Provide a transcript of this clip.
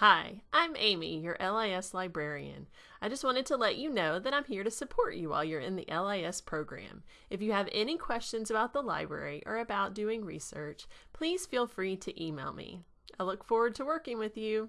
Hi, I'm Amy, your LIS librarian. I just wanted to let you know that I'm here to support you while you're in the LIS program. If you have any questions about the library or about doing research, please feel free to email me. I look forward to working with you.